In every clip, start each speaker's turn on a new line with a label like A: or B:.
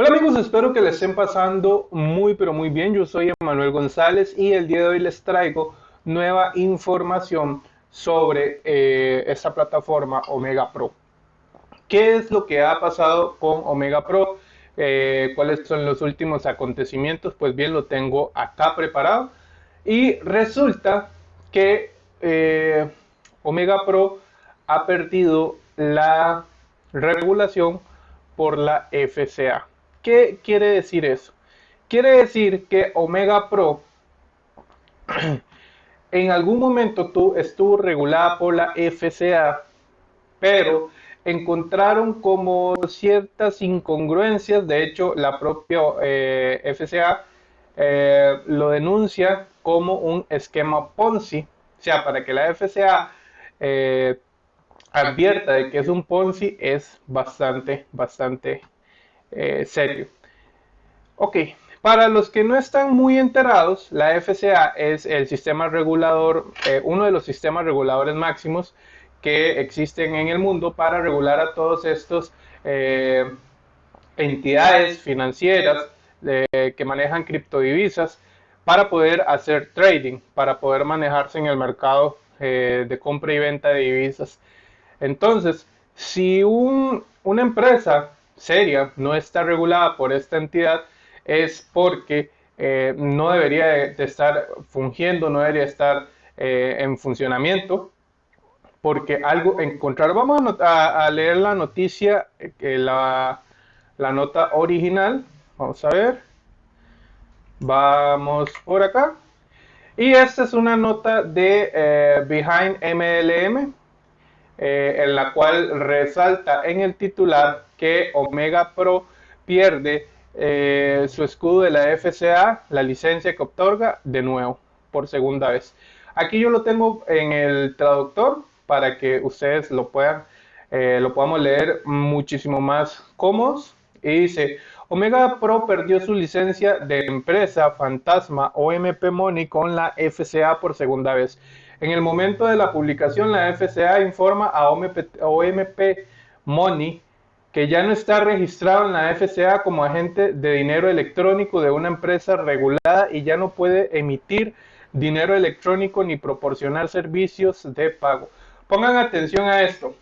A: Hola amigos, espero que les estén pasando muy pero muy bien. Yo soy Emanuel González y el día de hoy les traigo nueva información sobre eh, esta plataforma Omega Pro. ¿Qué es lo que ha pasado con Omega Pro? Eh, ¿Cuáles son los últimos acontecimientos? Pues bien, lo tengo acá preparado. Y resulta que eh, Omega Pro ha perdido la regulación por la FCA. ¿Qué quiere decir eso? Quiere decir que Omega Pro en algún momento tú, estuvo regulada por la FCA, pero encontraron como ciertas incongruencias, de hecho la propia eh, FCA eh, lo denuncia como un esquema Ponzi, o sea, para que la FCA eh, advierta de que es un Ponzi es bastante, bastante eh, serio. Ok, para los que no están muy enterados, la FCA es el sistema regulador, eh, uno de los sistemas reguladores máximos que existen en el mundo para regular a todos estos eh, entidades financieras que manejan criptodivisas para poder hacer trading, para poder manejarse en el mercado de compra y venta de divisas. Entonces, si una empresa seria no está regulada por esta entidad es porque eh, no debería de, estar fungiendo, no debería estar eh, en funcionamiento, porque algo encontrar. Vamos a, leer la noticia, eh, la, la nota original. Vamos a ver. Vamos por acá. Y esta es una nota de Behind MLM, en la cual resalta en el titular que Omega Pro pierde eh, su escudo de la FCA, la licencia que otorga, de nuevo, por segunda vez. Aquí yo lo tengo en el traductor para que ustedes lo puedan, eh, lo podamos leer muchísimo más cómodos. Y dice, Omega Pro perdió su licencia de empresa fantasma OMP Money con la FCA por segunda vez. En el momento de la publicación, la FCA informa a OMP, Money que ya no está registrado en la FCA como agente de dinero electrónico de una empresa regulada y ya no puede emitir dinero electrónico ni proporcionar servicios de pago. Pongan atención a esto.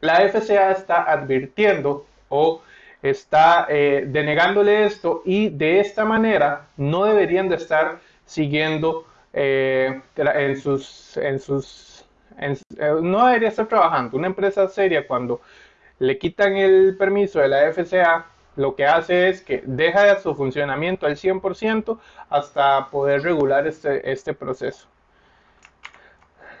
A: La FCA está advirtiendo o está eh, denegándole esto y de esta manera no deberían de estar siguiendo eh, en sus, en sus, eh, no debería estar trabajando. Una empresa seria cuando le quitan el permiso de la FCA, lo que hace es que deja su funcionamiento al 100% hasta poder regular este, este proceso.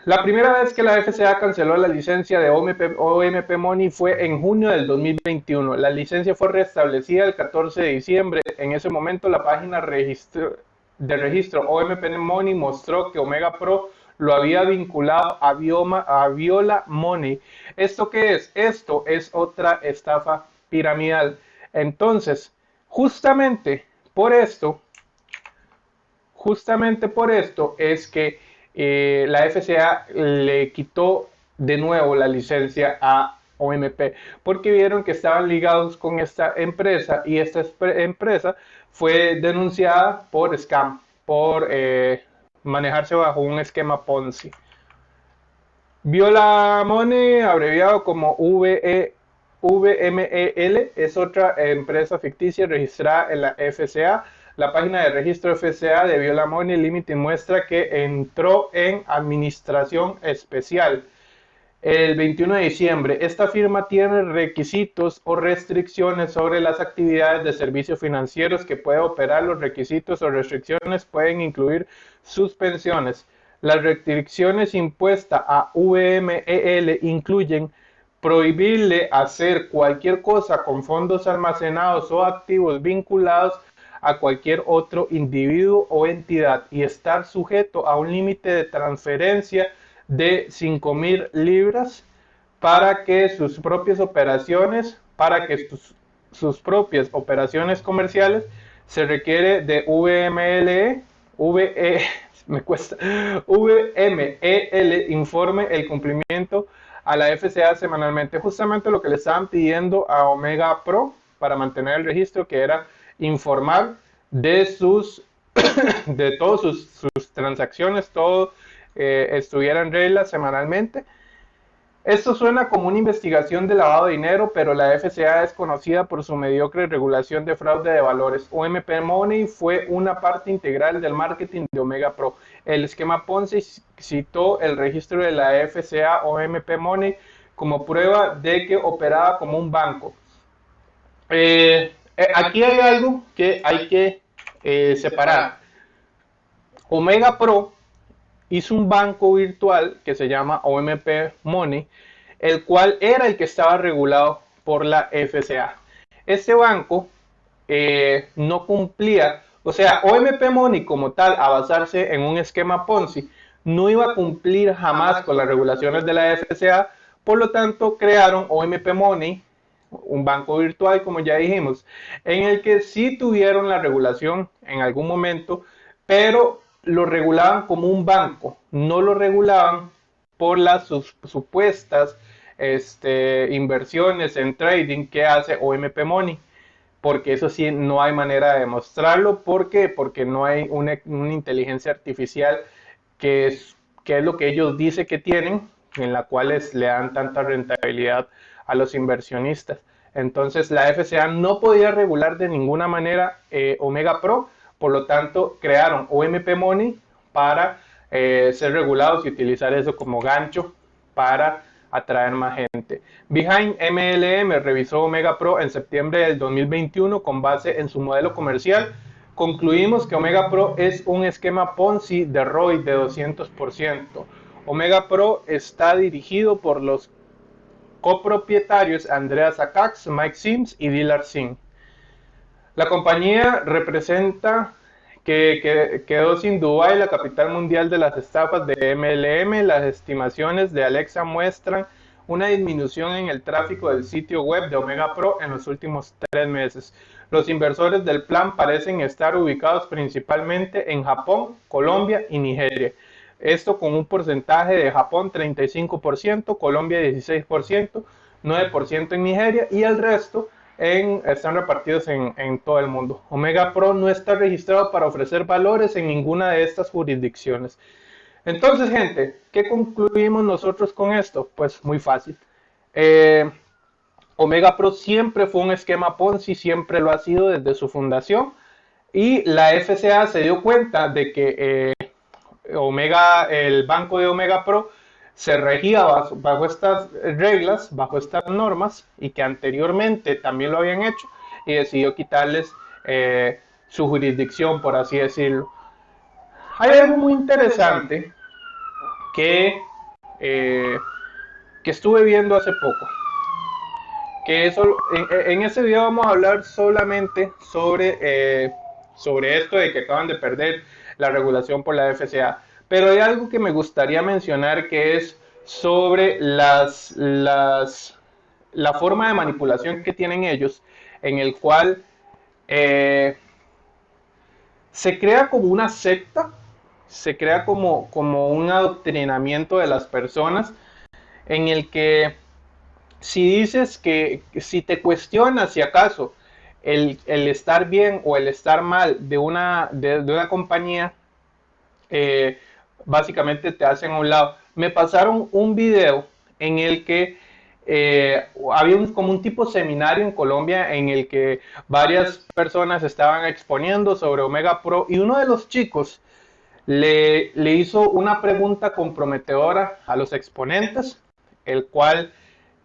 A: La primera vez que la FCA canceló la licencia de OMP, Money fue en junio del 2021. La licencia fue restablecida el 14 de diciembre. En ese momento la página de registro OMP Money mostró que Omega Pro lo había vinculado a, Bioma, a Viola Money. ¿Esto qué es? Esto es otra estafa piramidal. Entonces, justamente por esto, justamente por esto es que eh, la FCA le quitó de nuevo la licencia a OMP, porque vieron que estaban ligados con esta empresa y esta empresa fue denunciada por scam, por eh, manejarse bajo un esquema Ponzi. Viola Money, abreviado como VE, VMEL, es otra empresa ficticia registrada en la FCA. La página de registro FCA de Viola Money Limited muestra que entró en administración especial el 21 de diciembre. Esta firma tiene requisitos o restricciones sobre las actividades de servicios financieros que puede operar. Los requisitos o restricciones pueden incluir suspensiones. Las restricciones impuestas a VMEL incluyen prohibirle hacer cualquier cosa con fondos almacenados o activos vinculados a cualquier otro individuo o entidad y estar sujeto a un límite de transferencia de 5 mil libras para que sus propias operaciones, para que sus, propias operaciones comerciales se requiere de VML, VE, me cuesta, VMEL informe el cumplimiento a la FCA semanalmente. Justamente lo que le estaban pidiendo a Omega Pro para mantener el registro, que era informar de sus de todas sus, transacciones, todo eh, estuviera en regla semanalmente. Esto suena como una investigación de lavado de dinero, pero la FCA es conocida por su mediocre regulación de fraude de valores. OMP Money fue una parte integral del marketing de Omega Pro. El esquema Ponzi citó el registro de la FCA OMP Money como prueba de que operaba como un banco. Eh, eh, aquí hay algo que hay que eh, separar. Omega Pro hizo un banco virtual que se llama OMP Money, el cual era el que estaba regulado por la FCA. Este banco eh, no cumplía, o sea, OMP Money como tal, a basarse en un esquema Ponzi, no iba a cumplir jamás con las regulaciones de la FCA, por lo tanto crearon OMP Money, un banco virtual, como ya dijimos, en el que sí tuvieron la regulación en algún momento, pero lo regulaban como un banco, no lo regulaban por las supuestas este, inversiones en trading que hace OMP Money, porque eso sí no hay manera de demostrarlo. ¿Por qué? Porque no hay una, inteligencia artificial que es, que es lo que ellos dicen que tienen, en la cual le dan tanta rentabilidad a los inversionistas. Entonces la FCA no podía regular de ninguna manera eh, Omega Pro, por lo tanto, crearon OMP Money para eh, ser regulados y utilizar eso como gancho para atraer más gente. Behind MLM revisó Omega Pro en septiembre del 2021 con base en su modelo comercial. Concluimos que Omega Pro es un esquema Ponzi de ROI de 200%. Omega Pro está dirigido por los copropietarios Andreas Akax, Mike Sims y Dilar Singh. La compañía representa que, quedó sin Dubái la capital mundial de las estafas de MLM. Las estimaciones de Alexa muestran una disminución en el tráfico del sitio web de Omega Pro en los últimos tres meses. Los inversores del plan parecen estar ubicados principalmente en Japón, Colombia y Nigeria. Esto con un porcentaje de Japón 35%, Colombia 16%, 9% en Nigeria y el resto están repartidos en, todo el mundo. Omega Pro no está registrado para ofrecer valores en ninguna de estas jurisdicciones. Entonces, gente, ¿qué concluimos nosotros con esto? Pues muy fácil. Eh, Omega Pro siempre fue un esquema Ponzi, siempre lo ha sido desde su fundación. Y la FCA se dio cuenta de que eh, Omega, el banco de Omega Pro, se regía bajo, estas reglas, bajo estas normas, y que anteriormente también lo habían hecho, y decidió quitarles eh, su jurisdicción, por así decirlo. Hay algo muy interesante que, eh, que estuve viendo hace poco. Que eso, en, ese video vamos a hablar solamente sobre, eh, sobre esto de que acaban de perder la regulación por la FCA. Pero hay algo que me gustaría mencionar que es sobre las, las, la forma de manipulación que tienen ellos, en el cual eh, se crea como una secta, se crea como, como un adoctrinamiento de las personas, en el que si dices que si te cuestionas si acaso el, estar bien o el estar mal de una, de, una compañía, eh, básicamente te hacen a un lado. Me pasaron un video en el que eh, había un, como un tipo seminario en Colombia en el que varias personas estaban exponiendo sobre Omega Pro y uno de los chicos le, le hizo una pregunta comprometedora a los exponentes, el cual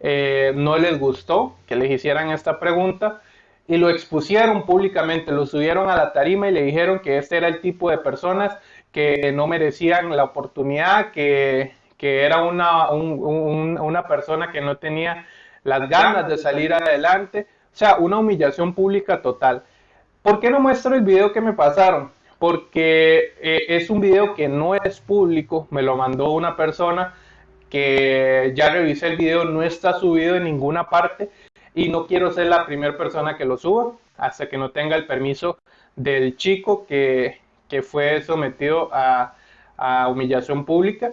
A: eh, no les gustó que les hicieran esta pregunta y lo expusieron públicamente, lo subieron a la tarima y le dijeron que este era el tipo de personas que no merecían la oportunidad, que, era una, una persona que no tenía las ganas de salir adelante. O sea, una humillación pública total. ¿Por qué no muestro el video que me pasaron? Porque eh, es un video que no es público, me lo mandó una persona que ya revisé el video, no está subido en ninguna parte y no quiero ser la primera persona que lo suba hasta que no tenga el permiso del chico que, que fue sometido a, humillación pública,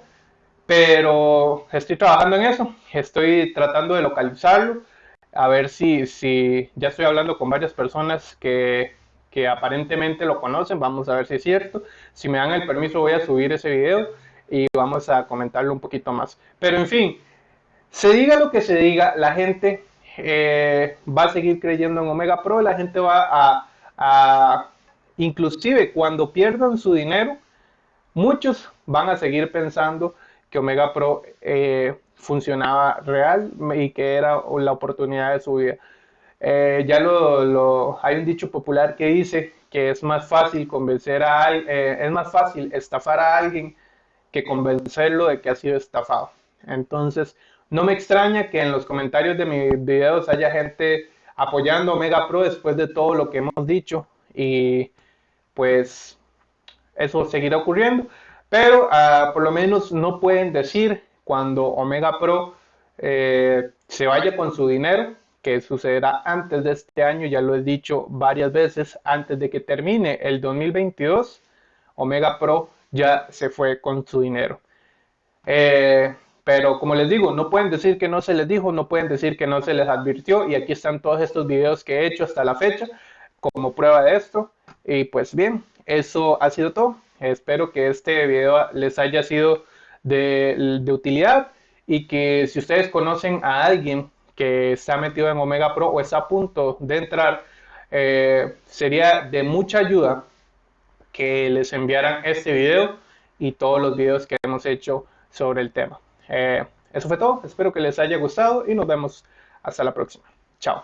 A: pero estoy trabajando en eso, estoy tratando de localizarlo. a ver si, si ya estoy hablando con varias personas que, que aparentemente lo conocen, vamos a ver si es cierto. Si me dan el permiso voy a subir ese video y vamos a comentarlo un poquito más. Pero en fin, se diga lo que se diga, la gente eh, va a seguir creyendo en Omega Pro, la gente va a, inclusive cuando pierdan su dinero, muchos van a seguir pensando que Omega Pro eh, funcionaba real y que era la oportunidad de su vida. Eh, ya lo, hay un dicho popular que dice que es más fácil convencer a es más fácil estafar a alguien que convencerlo de que ha sido estafado. Entonces, no me extraña que en los comentarios de mis videos haya gente apoyando Omega Pro después de todo lo que hemos dicho y pues eso seguirá ocurriendo. Pero ah, por lo menos no pueden decir cuando Omega Pro eh, se vaya con su dinero, que sucederá antes de este año, ya lo he dicho varias veces, antes de que termine el 2022, Omega Pro ya se fue con su dinero. Eh, pero como les digo, no pueden decir que no se les dijo, no pueden decir que no se les advirtió. Y aquí están todos estos videos que he hecho hasta la fecha como prueba de esto. Y pues bien, eso ha sido todo. Espero que este video les haya sido de, utilidad y que si ustedes conocen a alguien que ha metido en Omega Pro o está a punto de entrar, eh, sería de mucha ayuda que les enviaran este video y todos los videos que hemos hecho sobre el tema. Eh, eso fue todo, espero que les haya gustado y nos vemos hasta la próxima. Chao.